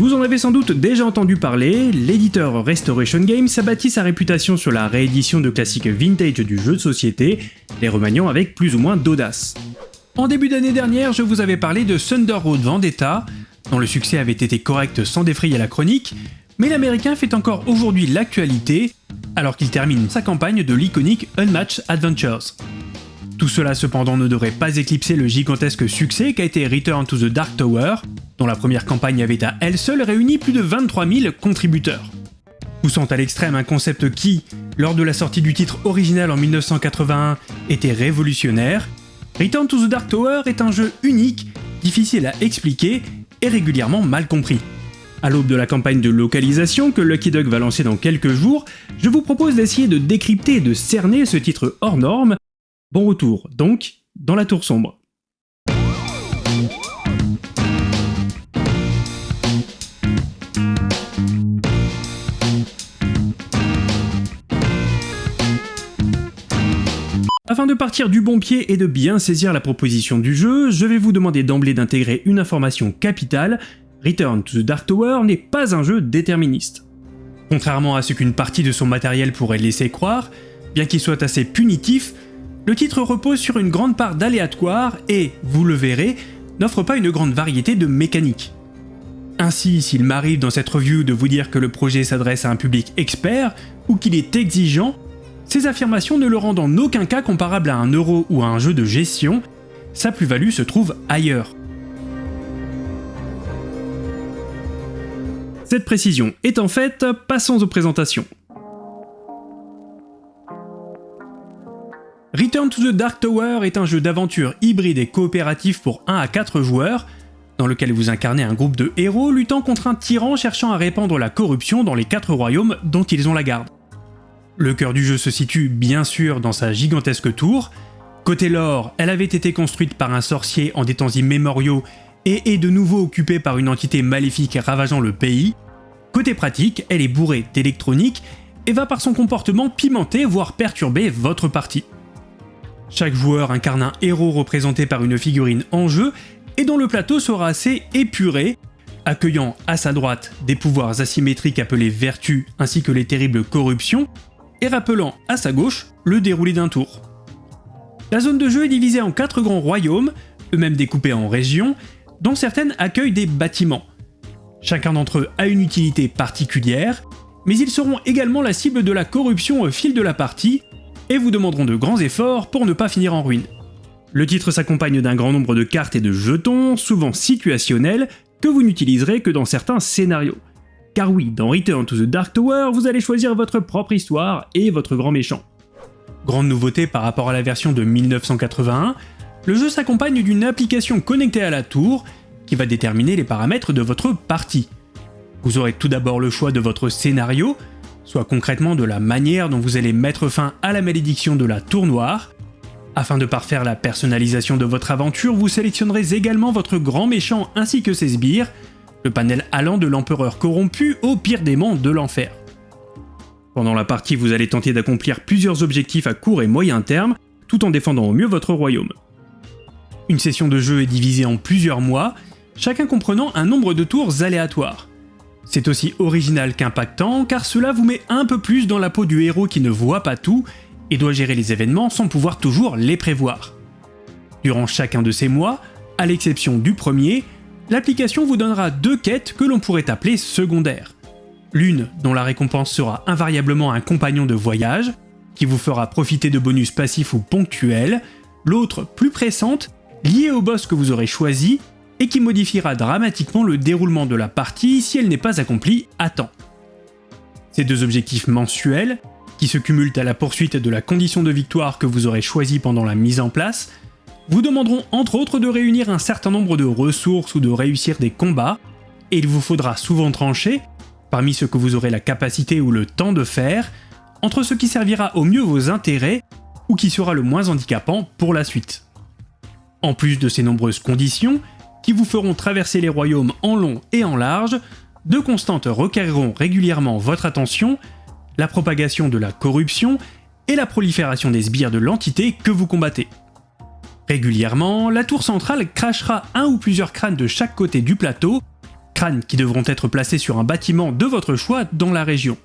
Vous en avez sans doute déjà entendu parler, l'éditeur Restoration Games a bâti sa réputation sur la réédition de classiques vintage du jeu de société, les remaniant avec plus ou moins d'audace. En début d'année dernière, je vous avais parlé de Thunder Road Vendetta, dont le succès avait été correct sans défrayer la chronique, mais l'américain fait encore aujourd'hui l'actualité, alors qu'il termine sa campagne de l'iconique Unmatched Adventures. Tout cela cependant ne devrait pas éclipser le gigantesque succès qu'a été Return to the Dark Tower, dont la première campagne avait à elle seule réuni plus de 23 000 contributeurs. Poussant à l'extrême un concept qui, lors de la sortie du titre original en 1981, était révolutionnaire, Return to the Dark Tower est un jeu unique, difficile à expliquer et régulièrement mal compris. À l'aube de la campagne de localisation que Lucky Duck va lancer dans quelques jours, je vous propose d'essayer de décrypter et de cerner ce titre hors norme. Bon retour, donc, dans la tour sombre. Afin de partir du bon pied et de bien saisir la proposition du jeu, je vais vous demander d'emblée d'intégrer une information capitale, Return to the Dark Tower n'est pas un jeu déterministe. Contrairement à ce qu'une partie de son matériel pourrait laisser croire, bien qu'il soit assez punitif, le titre repose sur une grande part d'aléatoire et, vous le verrez, n'offre pas une grande variété de mécaniques. Ainsi, s'il m'arrive dans cette review de vous dire que le projet s'adresse à un public expert ou qu'il est exigeant, ces affirmations ne le rendent en aucun cas comparable à un euro ou à un jeu de gestion, sa plus-value se trouve ailleurs. Cette précision étant faite, passons aux présentations. Return to the Dark Tower est un jeu d'aventure hybride et coopératif pour 1 à 4 joueurs, dans lequel vous incarnez un groupe de héros luttant contre un tyran cherchant à répandre la corruption dans les 4 royaumes dont ils ont la garde. Le cœur du jeu se situe bien sûr dans sa gigantesque tour. Côté lore, elle avait été construite par un sorcier en des temps immémoriaux et est de nouveau occupée par une entité maléfique ravageant le pays. Côté pratique, elle est bourrée d'électronique et va par son comportement pimenter voire perturber votre partie. Chaque joueur incarne un héros représenté par une figurine en jeu et dont le plateau sera assez épuré, accueillant à sa droite des pouvoirs asymétriques appelés vertus ainsi que les terribles corruptions, et rappelant à sa gauche le déroulé d'un tour. La zone de jeu est divisée en quatre grands royaumes, eux-mêmes découpés en régions, dont certaines accueillent des bâtiments. Chacun d'entre eux a une utilité particulière, mais ils seront également la cible de la corruption au fil de la partie, et vous demanderont de grands efforts pour ne pas finir en ruine. Le titre s'accompagne d'un grand nombre de cartes et de jetons, souvent situationnels, que vous n'utiliserez que dans certains scénarios. Car oui, dans Return to the Dark Tower, vous allez choisir votre propre histoire et votre grand méchant. Grande nouveauté par rapport à la version de 1981, le jeu s'accompagne d'une application connectée à la tour qui va déterminer les paramètres de votre partie. Vous aurez tout d'abord le choix de votre scénario, soit concrètement de la manière dont vous allez mettre fin à la malédiction de la tour noire. Afin de parfaire la personnalisation de votre aventure, vous sélectionnerez également votre grand méchant ainsi que ses sbires, le panel allant de l'empereur corrompu au pire démon de l'enfer. Pendant la partie, vous allez tenter d'accomplir plusieurs objectifs à court et moyen terme, tout en défendant au mieux votre royaume. Une session de jeu est divisée en plusieurs mois, chacun comprenant un nombre de tours aléatoires. C'est aussi original qu'impactant, car cela vous met un peu plus dans la peau du héros qui ne voit pas tout et doit gérer les événements sans pouvoir toujours les prévoir. Durant chacun de ces mois, à l'exception du premier, l'application vous donnera deux quêtes que l'on pourrait appeler secondaires. L'une dont la récompense sera invariablement un compagnon de voyage, qui vous fera profiter de bonus passifs ou ponctuels, l'autre plus pressante, liée au boss que vous aurez choisi, et qui modifiera dramatiquement le déroulement de la partie si elle n'est pas accomplie à temps. Ces deux objectifs mensuels, qui se cumulent à la poursuite de la condition de victoire que vous aurez choisie pendant la mise en place, vous demanderont entre autres de réunir un certain nombre de ressources ou de réussir des combats, et il vous faudra souvent trancher, parmi ce que vous aurez la capacité ou le temps de faire, entre ce qui servira au mieux vos intérêts ou qui sera le moins handicapant pour la suite. En plus de ces nombreuses conditions, vous feront traverser les royaumes en long et en large, deux constantes requériront régulièrement votre attention, la propagation de la corruption et la prolifération des sbires de l'entité que vous combattez. Régulièrement, la tour centrale crachera un ou plusieurs crânes de chaque côté du plateau, crânes qui devront être placés sur un bâtiment de votre choix dans la région.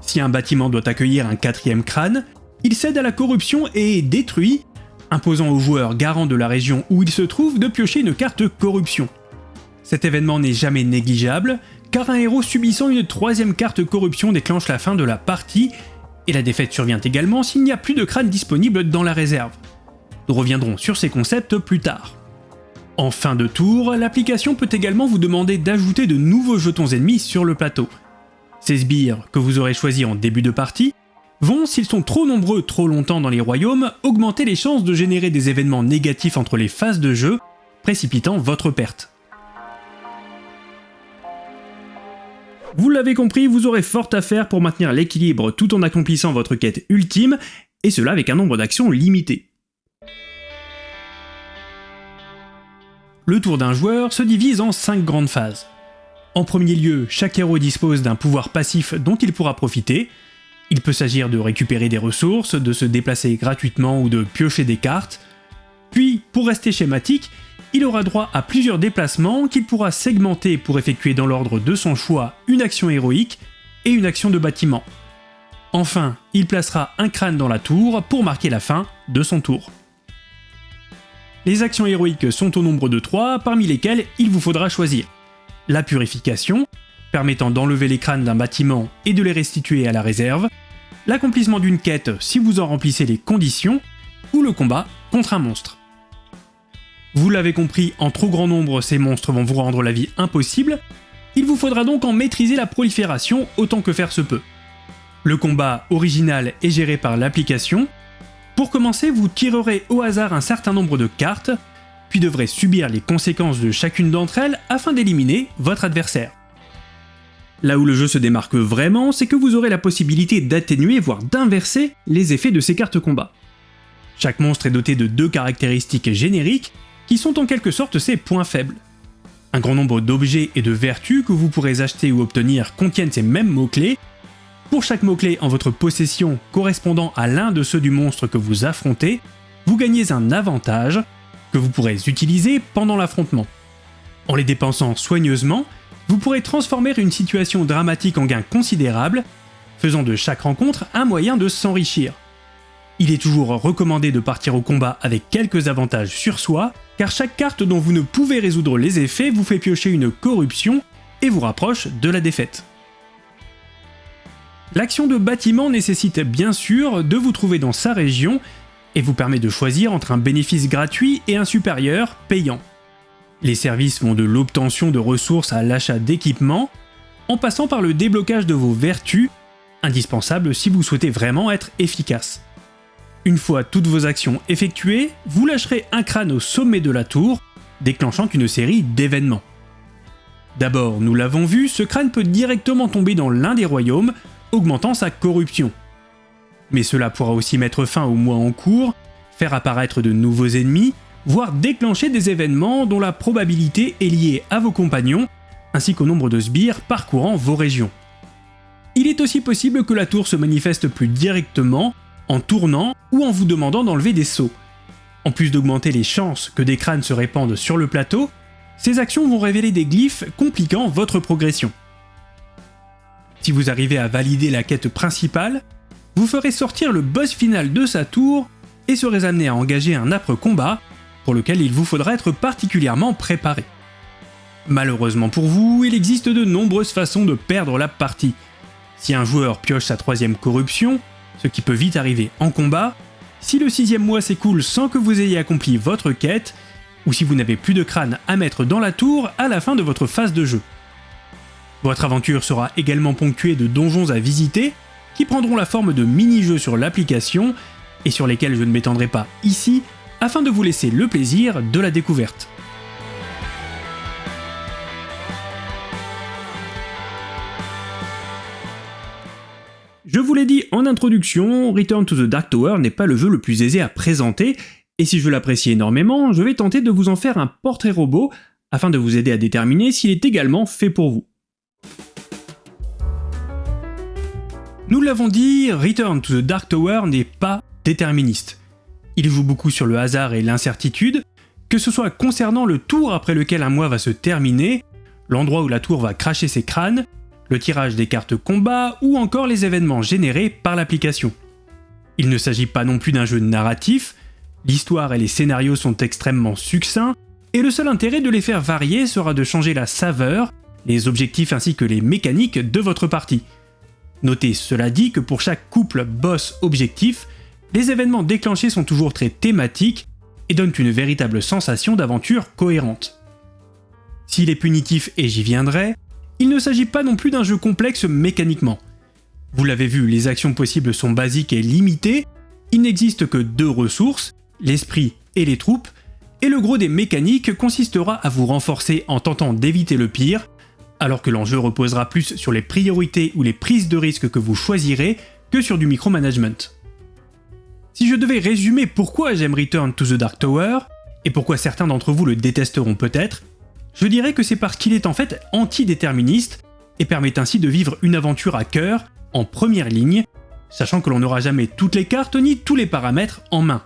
Si un bâtiment doit accueillir un quatrième crâne, il cède à la corruption et est détruit, imposant aux joueurs garants de la région où il se trouve de piocher une carte corruption. Cet événement n'est jamais négligeable, car un héros subissant une troisième carte corruption déclenche la fin de la partie, et la défaite survient également s'il n'y a plus de crâne disponible dans la réserve. Nous reviendrons sur ces concepts plus tard. En fin de tour, l'application peut également vous demander d'ajouter de nouveaux jetons ennemis sur le plateau. Ces sbires, que vous aurez choisis en début de partie, vont, s'ils sont trop nombreux trop longtemps dans les royaumes, augmenter les chances de générer des événements négatifs entre les phases de jeu, précipitant votre perte. Vous l'avez compris, vous aurez fort à faire pour maintenir l'équilibre tout en accomplissant votre quête ultime, et cela avec un nombre d'actions limité. Le tour d'un joueur se divise en 5 grandes phases. En premier lieu, chaque héros dispose d'un pouvoir passif dont il pourra profiter. Il peut s'agir de récupérer des ressources, de se déplacer gratuitement ou de piocher des cartes. Puis, pour rester schématique, il aura droit à plusieurs déplacements qu'il pourra segmenter pour effectuer dans l'ordre de son choix une action héroïque et une action de bâtiment. Enfin, il placera un crâne dans la tour pour marquer la fin de son tour. Les actions héroïques sont au nombre de 3, parmi lesquelles il vous faudra choisir la purification, permettant d'enlever les crânes d'un bâtiment et de les restituer à la réserve, l'accomplissement d'une quête si vous en remplissez les conditions, ou le combat contre un monstre. Vous l'avez compris, en trop grand nombre, ces monstres vont vous rendre la vie impossible, il vous faudra donc en maîtriser la prolifération autant que faire se peut. Le combat original est géré par l'application. Pour commencer, vous tirerez au hasard un certain nombre de cartes, puis devrez subir les conséquences de chacune d'entre elles afin d'éliminer votre adversaire. Là où le jeu se démarque vraiment, c'est que vous aurez la possibilité d'atténuer, voire d'inverser, les effets de ces cartes combat. Chaque monstre est doté de deux caractéristiques génériques, qui sont en quelque sorte ses points faibles. Un grand nombre d'objets et de vertus que vous pourrez acheter ou obtenir contiennent ces mêmes mots-clés. Pour chaque mot-clé en votre possession correspondant à l'un de ceux du monstre que vous affrontez, vous gagnez un avantage que vous pourrez utiliser pendant l'affrontement. En les dépensant soigneusement, vous pourrez transformer une situation dramatique en gain considérable, faisant de chaque rencontre un moyen de s'enrichir. Il est toujours recommandé de partir au combat avec quelques avantages sur soi, car chaque carte dont vous ne pouvez résoudre les effets vous fait piocher une corruption et vous rapproche de la défaite. L'action de bâtiment nécessite bien sûr de vous trouver dans sa région et vous permet de choisir entre un bénéfice gratuit et un supérieur payant. Les services vont de l'obtention de ressources à l'achat d'équipements, en passant par le déblocage de vos vertus, indispensables si vous souhaitez vraiment être efficace. Une fois toutes vos actions effectuées, vous lâcherez un crâne au sommet de la tour, déclenchant une série d'événements. D'abord, nous l'avons vu, ce crâne peut directement tomber dans l'un des royaumes, augmentant sa corruption. Mais cela pourra aussi mettre fin au mois en cours, faire apparaître de nouveaux ennemis, voire déclencher des événements dont la probabilité est liée à vos compagnons, ainsi qu'au nombre de sbires parcourant vos régions. Il est aussi possible que la tour se manifeste plus directement, en tournant ou en vous demandant d'enlever des sauts. En plus d'augmenter les chances que des crânes se répandent sur le plateau, ces actions vont révéler des glyphes compliquant votre progression. Si vous arrivez à valider la quête principale, vous ferez sortir le boss final de sa tour et serez amené à engager un âpre combat pour lequel il vous faudra être particulièrement préparé. Malheureusement pour vous, il existe de nombreuses façons de perdre la partie. Si un joueur pioche sa troisième corruption, ce qui peut vite arriver en combat, si le sixième mois s'écoule sans que vous ayez accompli votre quête, ou si vous n'avez plus de crâne à mettre dans la tour à la fin de votre phase de jeu. Votre aventure sera également ponctuée de donjons à visiter, qui prendront la forme de mini-jeux sur l'application, et sur lesquels je ne m'étendrai pas ici, afin de vous laisser le plaisir de la découverte. Je vous l'ai dit en introduction, Return to the Dark Tower n'est pas le jeu le plus aisé à présenter, et si je l'apprécie énormément, je vais tenter de vous en faire un portrait robot, afin de vous aider à déterminer s'il est également fait pour vous. Nous l'avons dit, Return to the Dark Tower n'est pas déterministe. Il joue beaucoup sur le hasard et l'incertitude, que ce soit concernant le tour après lequel un mois va se terminer, l'endroit où la tour va cracher ses crânes, le tirage des cartes combat ou encore les événements générés par l'application. Il ne s'agit pas non plus d'un jeu narratif, l'histoire et les scénarios sont extrêmement succincts, et le seul intérêt de les faire varier sera de changer la saveur, les objectifs ainsi que les mécaniques de votre partie. Notez cela dit que pour chaque couple boss-objectif, les événements déclenchés sont toujours très thématiques et donnent une véritable sensation d'aventure cohérente. S'il est punitif et j'y viendrai, il ne s'agit pas non plus d'un jeu complexe mécaniquement. Vous l'avez vu, les actions possibles sont basiques et limitées, il n'existe que deux ressources, l'esprit et les troupes, et le gros des mécaniques consistera à vous renforcer en tentant d'éviter le pire, alors que l'enjeu reposera plus sur les priorités ou les prises de risque que vous choisirez que sur du micromanagement. Si je devais résumer pourquoi j'aime Return to the Dark Tower, et pourquoi certains d'entre vous le détesteront peut-être, je dirais que c'est parce qu'il est en fait antidéterministe et permet ainsi de vivre une aventure à cœur, en première ligne, sachant que l'on n'aura jamais toutes les cartes ni tous les paramètres en main.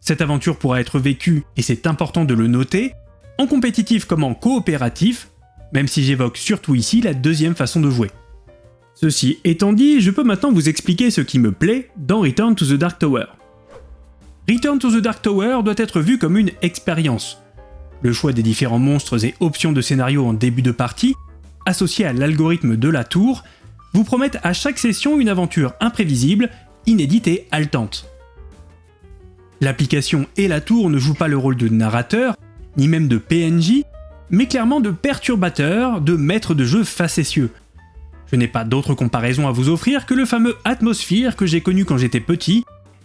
Cette aventure pourra être vécue, et c'est important de le noter, en compétitif comme en coopératif, même si j'évoque surtout ici la deuxième façon de jouer. Ceci étant dit, je peux maintenant vous expliquer ce qui me plaît dans Return to the Dark Tower. Return to the Dark Tower doit être vu comme une expérience. Le choix des différents monstres et options de scénario en début de partie, associé à l'algorithme de la tour, vous promettent à chaque session une aventure imprévisible, inédite et haletante. L'application et la tour ne jouent pas le rôle de narrateur, ni même de PNJ, mais clairement de perturbateur, de maître de jeu facétieux. Je n'ai pas d'autre comparaison à vous offrir que le fameux Atmosphere que j'ai connu quand j'étais petit,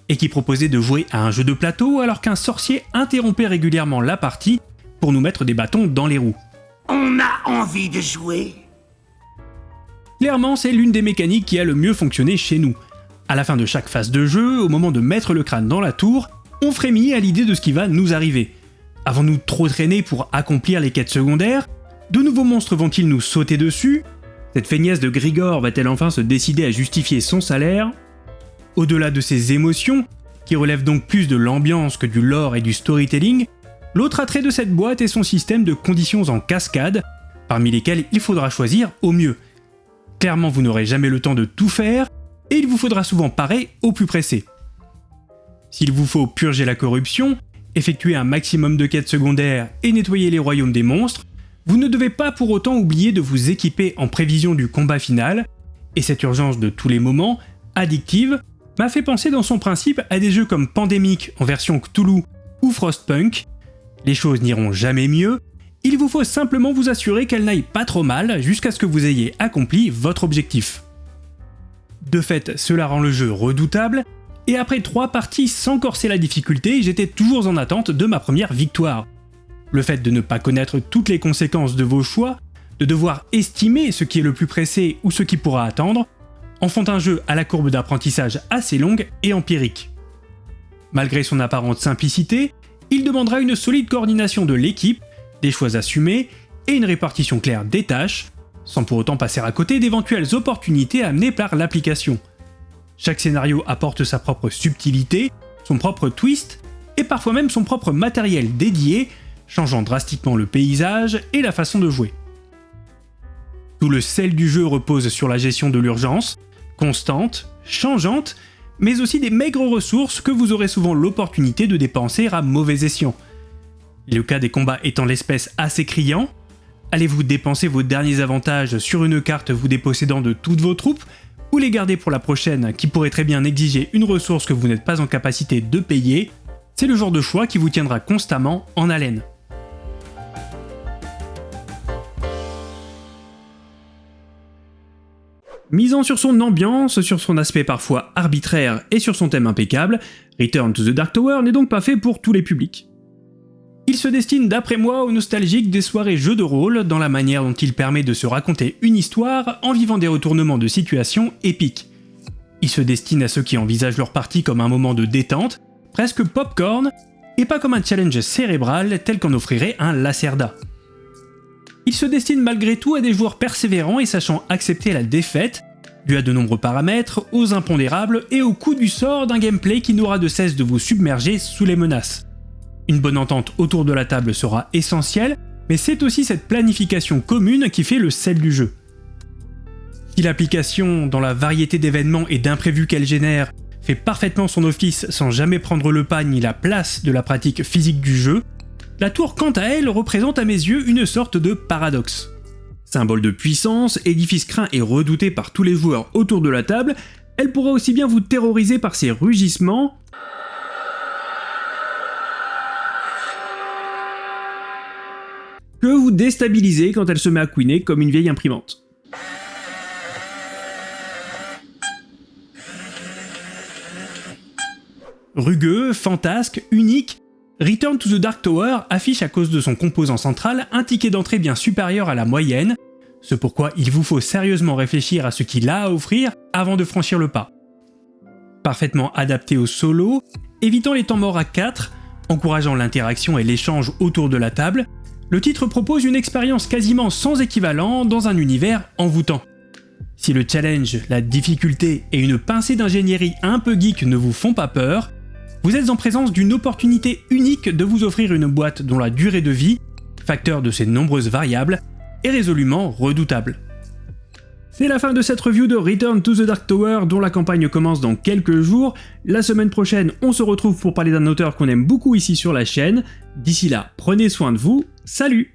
et qui proposait de jouer à un jeu de plateau alors qu'un sorcier interrompait régulièrement la partie pour nous mettre des bâtons dans les roues. On a envie de jouer Clairement, c'est l'une des mécaniques qui a le mieux fonctionné chez nous. À la fin de chaque phase de jeu, au moment de mettre le crâne dans la tour, on frémit à l'idée de ce qui va nous arriver. Avons-nous trop traîné pour accomplir les quêtes secondaires? De nouveaux monstres vont-ils nous sauter dessus? Cette feignasse de Grigor va-t-elle enfin se décider à justifier son salaire? Au-delà de ces émotions, qui relèvent donc plus de l'ambiance que du lore et du storytelling, l'autre attrait de cette boîte est son système de conditions en cascade, parmi lesquelles il faudra choisir au mieux. Clairement vous n'aurez jamais le temps de tout faire, et il vous faudra souvent parer au plus pressé. S'il vous faut purger la corruption, effectuer un maximum de quêtes secondaires et nettoyer les royaumes des monstres, vous ne devez pas pour autant oublier de vous équiper en prévision du combat final, et cette urgence de tous les moments, addictive, m'a fait penser dans son principe à des jeux comme Pandemic en version Cthulhu ou Frostpunk. Les choses n'iront jamais mieux, il vous faut simplement vous assurer qu'elles n'aillent pas trop mal jusqu'à ce que vous ayez accompli votre objectif. De fait, cela rend le jeu redoutable, et après trois parties sans corser la difficulté, j'étais toujours en attente de ma première victoire. Le fait de ne pas connaître toutes les conséquences de vos choix, de devoir estimer ce qui est le plus pressé ou ce qui pourra attendre, en font un jeu à la courbe d'apprentissage assez longue et empirique. Malgré son apparente simplicité, il demandera une solide coordination de l'équipe, des choix assumés et une répartition claire des tâches, sans pour autant passer à côté d'éventuelles opportunités amenées par l'application. Chaque scénario apporte sa propre subtilité, son propre twist, et parfois même son propre matériel dédié, changeant drastiquement le paysage et la façon de jouer. Tout le sel du jeu repose sur la gestion de l'urgence, constante, changeante, mais aussi des maigres ressources que vous aurez souvent l'opportunité de dépenser à mauvais escient. Le cas des combats étant l'espèce assez criant, allez-vous dépenser vos derniers avantages sur une carte vous dépossédant de toutes vos troupes ou les garder pour la prochaine qui pourrait très bien exiger une ressource que vous n'êtes pas en capacité de payer, c'est le genre de choix qui vous tiendra constamment en haleine. Misant sur son ambiance, sur son aspect parfois arbitraire et sur son thème impeccable, Return to the Dark Tower n'est donc pas fait pour tous les publics. Il se destine d'après moi aux nostalgiques des soirées jeux de rôle dans la manière dont il permet de se raconter une histoire en vivant des retournements de situation épiques. Il se destine à ceux qui envisagent leur partie comme un moment de détente, presque popcorn, et pas comme un challenge cérébral tel qu'en offrirait un Lacerda. Il se destine malgré tout à des joueurs persévérants et sachant accepter la défaite, dû à de nombreux paramètres, aux impondérables et au coup du sort d'un gameplay qui n'aura de cesse de vous submerger sous les menaces. Une bonne entente autour de la table sera essentielle, mais c'est aussi cette planification commune qui fait le sel du jeu. Si l'application, dans la variété d'événements et d'imprévus qu'elle génère, fait parfaitement son office sans jamais prendre le pas ni la place de la pratique physique du jeu, la tour quant à elle représente à mes yeux une sorte de paradoxe. Symbole de puissance, édifice craint et redouté par tous les joueurs autour de la table, elle pourrait aussi bien vous terroriser par ses rugissements, que vous déstabiliser quand elle se met à couiner comme une vieille imprimante. Rugueux, fantasque, unique, Return to the Dark Tower affiche à cause de son composant central un ticket d'entrée bien supérieur à la moyenne, ce pourquoi il vous faut sérieusement réfléchir à ce qu'il a à offrir avant de franchir le pas. Parfaitement adapté au solo, évitant les temps morts à 4, encourageant l'interaction et l'échange autour de la table, le titre propose une expérience quasiment sans équivalent dans un univers envoûtant. Si le challenge, la difficulté et une pincée d'ingénierie un peu geek ne vous font pas peur, vous êtes en présence d'une opportunité unique de vous offrir une boîte dont la durée de vie, facteur de ses nombreuses variables, est résolument redoutable. C'est la fin de cette review de Return to the Dark Tower dont la campagne commence dans quelques jours. La semaine prochaine, on se retrouve pour parler d'un auteur qu'on aime beaucoup ici sur la chaîne. D'ici là, prenez soin de vous, salut